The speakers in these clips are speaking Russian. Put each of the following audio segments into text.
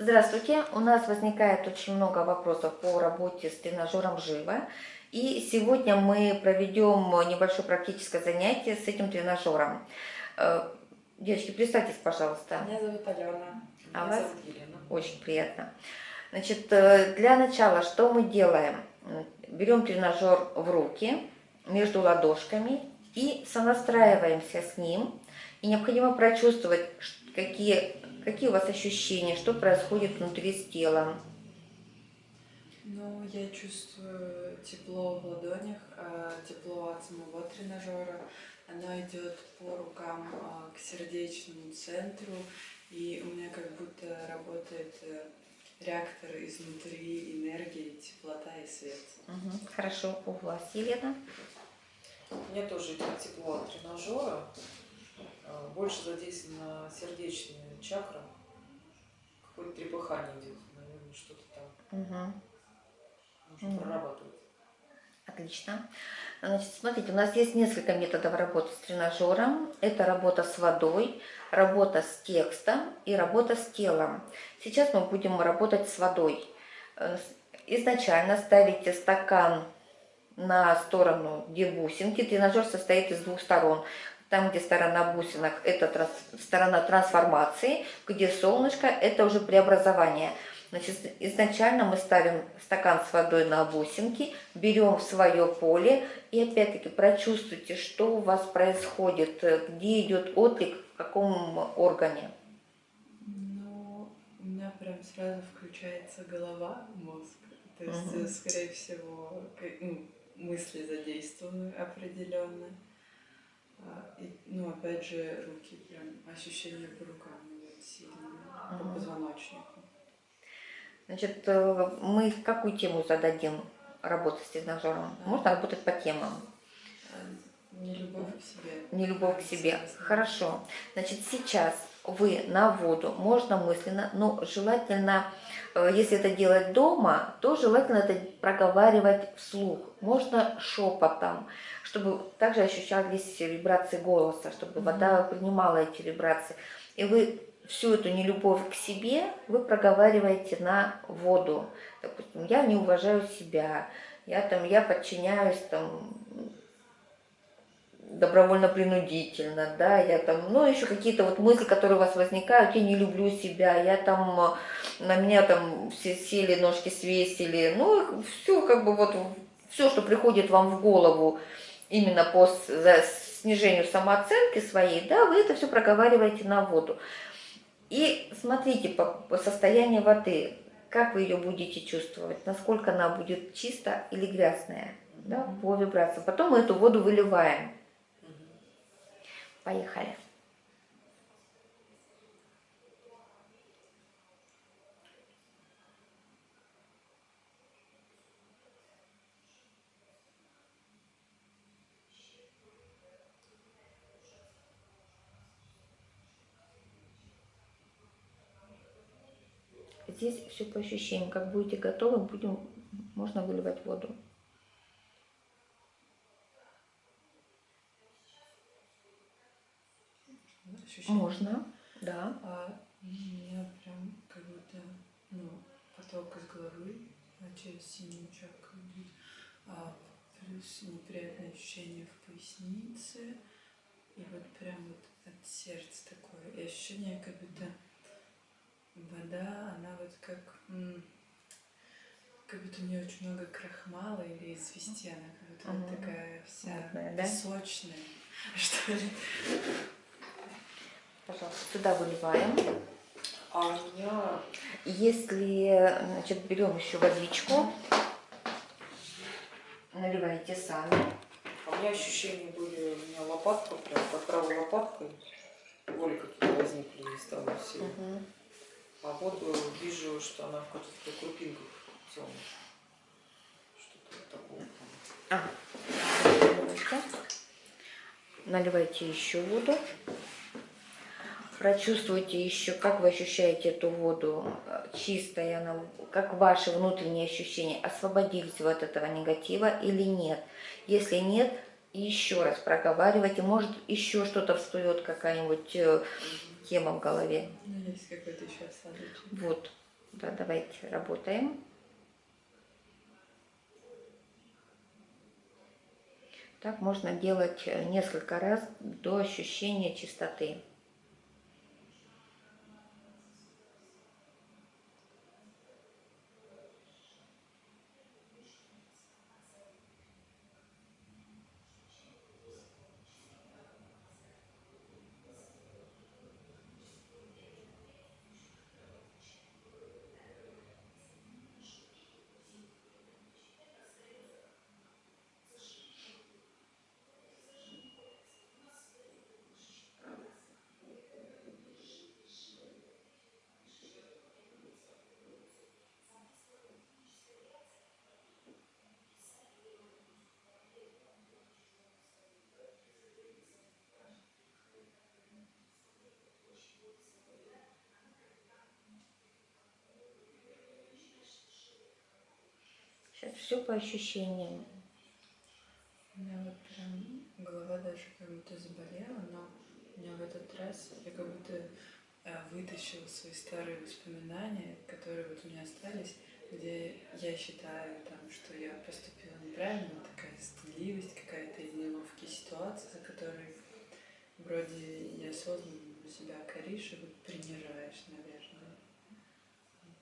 Здравствуйте. У нас возникает очень много вопросов по работе с тренажером «Живо». И сегодня мы проведем небольшое практическое занятие с этим тренажером. Э, девочки, представьтесь, пожалуйста. Меня зовут Алена. А Меня вас? зовут Елена. Очень приятно. Значит, э, для начала что мы делаем? Берем тренажер в руки, между ладошками и сонастраиваемся с ним. И необходимо прочувствовать, какие, какие у вас ощущения, что происходит внутри с телом. Ну, я чувствую тепло в ладонях, а, тепло от самого тренажера. Оно идет по рукам а, к сердечному центру, и у меня как будто работает э, реактор изнутри энергии, теплота и свет. Угу, хорошо, у вас, Елена? У меня тоже идет тепло от тренажера. А, Больше задействована сердечная чакра. Какое-то трепыхание идет, наверное, что-то там Угу. нужно Мгм. прорабатывать. Отлично. Значит, смотрите, у нас есть несколько методов работы с тренажером. Это работа с водой, работа с текстом и работа с телом. Сейчас мы будем работать с водой. Э, Изначально ставите стакан на сторону, где бусинки. Тренажер состоит из двух сторон. Там, где сторона бусинок, это трans- сторона трансформации, где солнышко, это уже преобразование. Значит, изначально мы ставим стакан с водой на бусинки, берем в свое поле и опять-таки прочувствуйте, что у вас происходит, э, где идет отклик, в каком органе. Ну, у меня прям сразу включается голова, мозг. То есть, э, скорее всего, ну, мысли задействованы определенно. А, и, ну, опять же, руки, прям ощущения по рукам идут сильные, по позвоночнику. Значит, э, мы какую тему зададим работы с тренажером? Можно работать по темам. А, Не любовь к себе. Не любовь к себе. Хорошо. Значит, сейчас вы на воду, можно мысленно, но желательно, э, если это делать дома, то желательно это проговаривать вслух. Можно шепотом, чтобы также ощущались вибрации голоса, чтобы вода принимала эти вибрации. И вы всю эту нелюбовь к себе вы проговариваете на воду. Допустим, я не уважаю себя, я там, я подчиняюсь там добровольно-принудительно, да, я там, ну, еще какие-то вот мысли, которые у вас возникают, я не люблю себя, я там, э, на меня там все сели, ножки свесили, ну, все как бы вот, все, что приходит вам в голову именно по снижению самооценки своей, да, вы это все проговариваете на воду. И смотрите по, по состоянию воды, как вы ее будете чувствовать, насколько она будет чистая или грязная, да, по вибрациям. Потом мы эту воду выливаем. Поехали. Здесь все по ощущениям. Как будете готовы, будем, можно выливать воду. Ощущение. Можно, да. А у меня прям как будто, ну, поток из головы через синюю чакру идет, а плюс неприятное ощущение в пояснице, и вот прям вот от сердца такое, и ощущение, как будто вода, она вот как, как будто у нее очень много крахмала или извести, она как будто Мгм. такая вся Мутная, да? что ли. Пожалуйста, сюда выливаем. А у меня Если, значит, берем еще водичку, наливаете сами. А У меня ощущения были, у меня лопатка, прям под правой лопаткой, боли какие-то возникли и стало сильно. Мгм. А воду вижу, что она в каких-то крупинках темных. Что-то вот такого. А, наливайте. Наливайте еще воду. Прочувствуйте еще, как вы ощущаете эту воду, э, чистая она, как ваши внутренние ощущения, освободились вы от этого негатива или нет. Если нет, еще раз проговаривайте, может еще что-то всплывет, какая-нибудь э, тема в голове. Ну, есть какой-то еще осадочек. Вот. Да, давайте работаем. Так можно делать э, несколько раз до ощущения чистоты. Сейчас все по ощущениям. У меня вот прям голова даже как будто заболела, но у меня в этот раз я как будто э, вытащила свои старые воспоминания, которые вот у меня остались, где я считаю, там, что я поступила неправильно, такая стыдливость какая-то и неловкие ситуации, за которые вроде неосознанно себя коришь и вот принижаешь, наверное.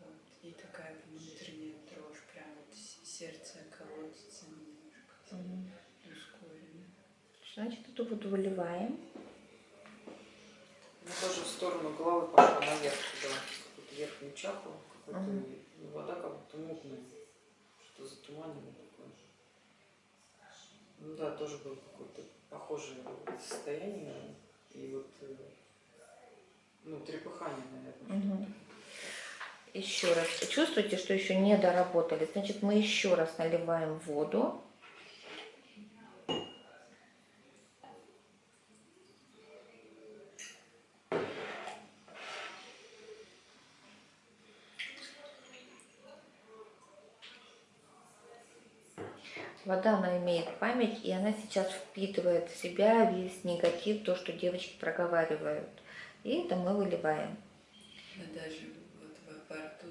Вот. И такая внутренняя дрожь, сердце колотится немножко. Мгм. Ускоренно. Значит, эту воду выливаем. У меня тоже в сторону головы пошла наверх туда, какую-то верхнюю чакру, какой-то Мгм. вода как будто мутная, что затуманенное такое. Ну да, тоже было какое-то похожее состояние. И вот, э, ну, трепыхание, наверное. Еще раз. Чувствуете, что еще не доработали? Значит, мы еще раз наливаем воду. Вода, она имеет память, и она сейчас впитывает в себя весь негатив, то, что девочки проговаривают. И это мы выливаем. Да даже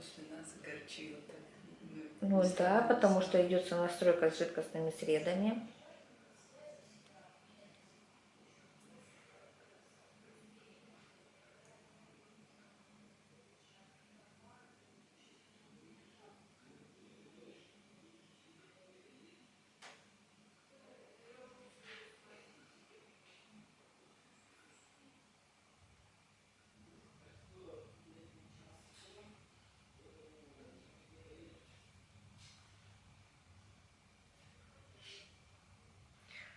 загорчила. так. Мы Ну да, потому что идет сонастройка с жидкостными средами.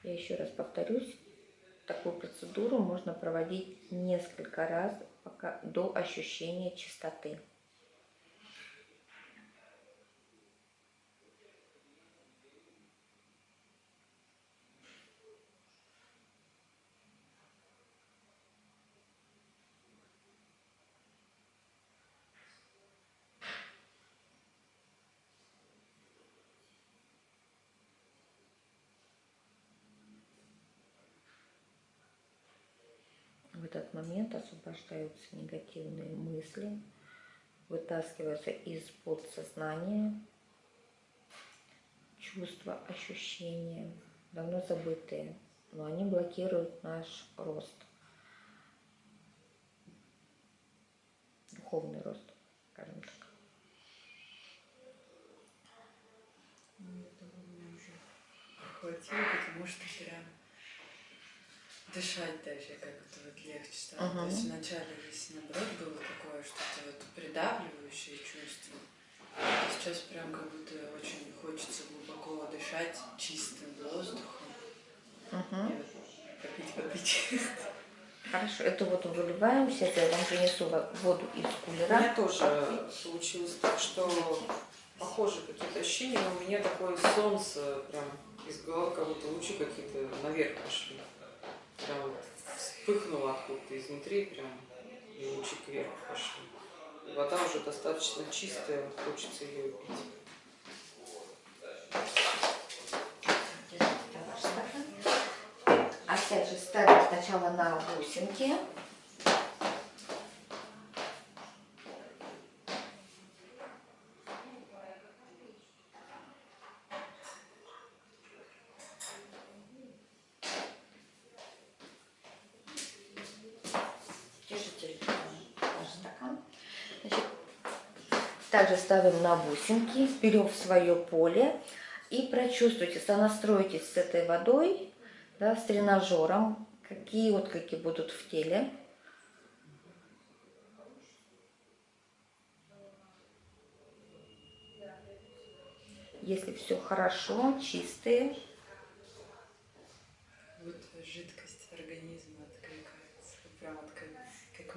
Я еще раз повторюсь, такую процедуру можно проводить несколько раз пока, до ощущения чистоты. В этот момент освобождаются негативные мысли, вытаскиваются из подсознания чувства, ощущения, давно забытые, но они блокируют наш рост, духовный рост, скажем так. Ну, хватило, потому что прям дышать даже как-то вот легче стало. Ага. То есть вначале здесь наоборот было такое что-то вот придавливающее чувство. А сейчас прям как будто очень хочется глубоко дышать чистым воздухом. Мгм. И вот попить воды. Хорошо, эту воду выливаем. Сейчас я вам принесу во- воду из У кулера. меня тоже получилось так, что похожие какие-то ощущения, но у меня такое солнце прям из головы, как будто лучи какие-то наверх пошли. Прям вот вспыхнуло откуда-то изнутри, прям и лучи кверху пошли. Вода уже достаточно чистая, хочется ее пить. Опять же ставим сначала на бусинки. Также ставим на бусинки, берем в свое поле и прочувствуйте, сонастройтесь с этой водой, да, с тренажером, какие отклики будут в теле. Если все хорошо, чистые, Вот жидкость организма откликается. Прям как, как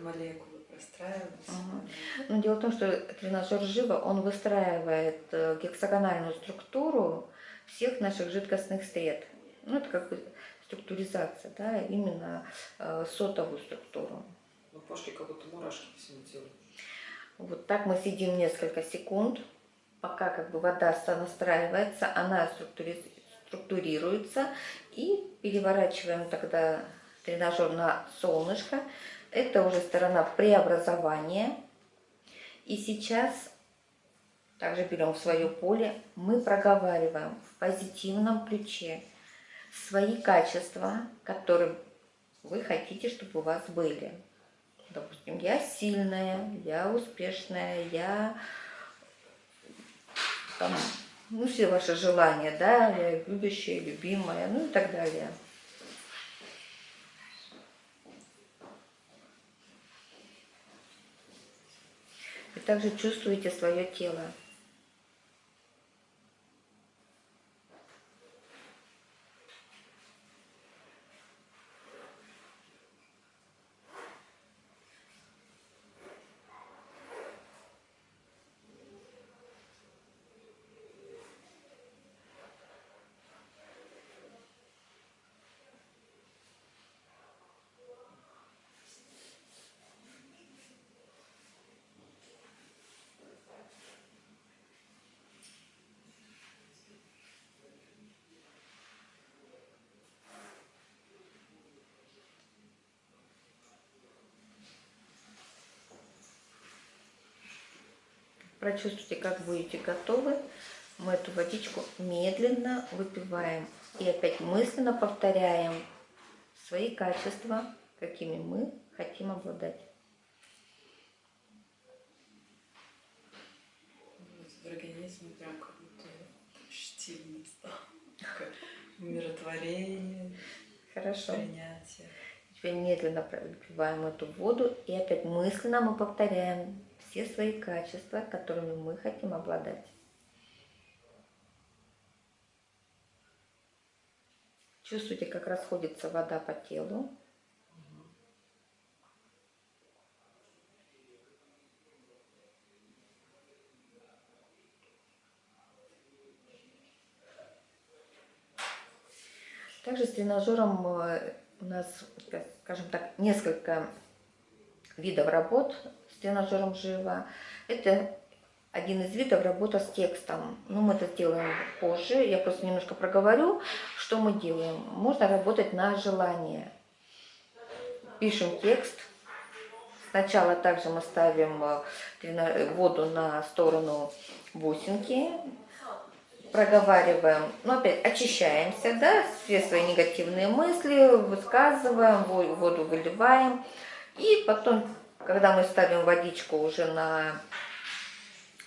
простраиваются. Ага. Но дело в том, что тренажер живо, он выстраивает э, гексагональную структуру всех наших жидкостных сред. Ну, это как бы структуризация, да, именно э, сотовую структуру. Ну, пошли как будто мурашки по всему телу. Вот так мы сидим несколько секунд, пока как бы вода настраивается, она структури- структурируется, и переворачиваем тогда тренажер на солнышко. Это уже сторона преобразования. И сейчас также берем свое поле, мы проговариваем в позитивном ключе свои качества, которые вы хотите, чтобы у вас были. Допустим, я сильная, я успешная, я там, ну, все ваши желания, да, я любящая, любимая, ну и так далее. И также чувствуете свое тело. Прочувствуйте, как будете готовы. Мы эту водичку медленно выпиваем. И опять мысленно повторяем свои качества, какими мы хотим обладать. Организме прям как будто стало. Такое умиротворение, Хорошо. принятие. Теперь медленно выпиваем эту воду. И опять мысленно мы повторяем все свои качества, которыми мы хотим обладать. Чувствуйте, как расходится вода по телу. Также с тренажером э, у нас, как- скажем так, несколько видов работ тренажером живо. Это один из видов работа с текстом. Ну, мы это сделаем позже. Я просто немножко проговорю, что мы делаем. Можно работать на желание. Пишем текст. Сначала также мы ставим э, воду на сторону бусинки, проговариваем, ну опять очищаемся, да, все свои негативные мысли высказываем, во- воду выливаем. И потом, когда мы ставим водичку уже на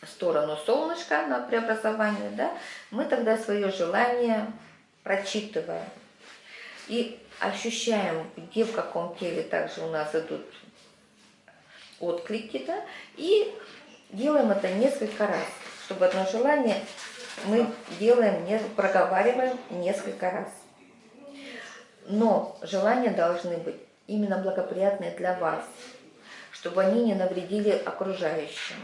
сторону солнышка, на преобразование, да, мы тогда свое желание прочитываем. И ощущаем, где в каком теле также у нас идут отклики, да, и делаем это несколько раз, чтобы одно желание мы делаем, не проговариваем несколько раз. Но желания должны быть именно благоприятные для вас, чтобы они не навредили окружающим.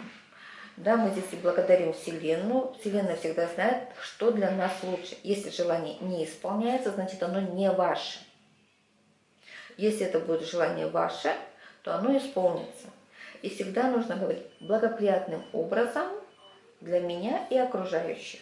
Да, мы здесь и благодарим Вселенную. Вселенная всегда знает, что для нас лучше. Если желание не исполняется, значит оно не ваше. Если это будет желание ваше, то оно исполнится. И всегда нужно говорить благоприятным образом для меня и окружающих.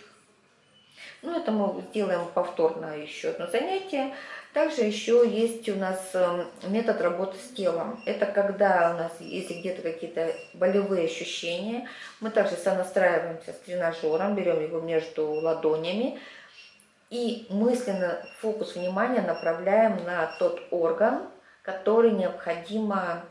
Ну, это мы сделаем повторно еще одно занятие. Также еще есть у нас э, метод работы с телом. Это когда у нас, если где-то какие-то болевые ощущения, мы также сонастраиваемся с тренажером, берем его между ладонями и мысленно фокус внимания направляем на тот орган, который необходимо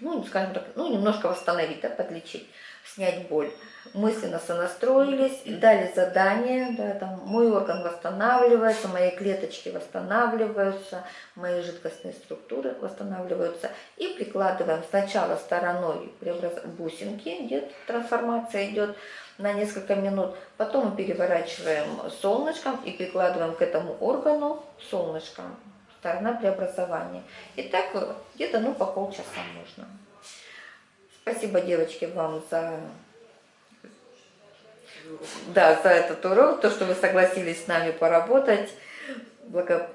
ну, скажем так, ну, немножко восстановить, да, подлечить, снять боль. Мысленно сонастроились, дали задание, да, там, мой орган восстанавливается, мои клеточки восстанавливаются, мои жидкостные структуры восстанавливаются. И прикладываем сначала стороной преобраз- бусинки, где трансформация идет на несколько минут, потом мы переворачиваем солнышком и прикладываем к этому органу солнышком сторона преобразования. И так где-то ну по полчаса можно. Спасибо, девочки, вам за, да, за этот урок, то, что вы согласились с нами поработать. Благо...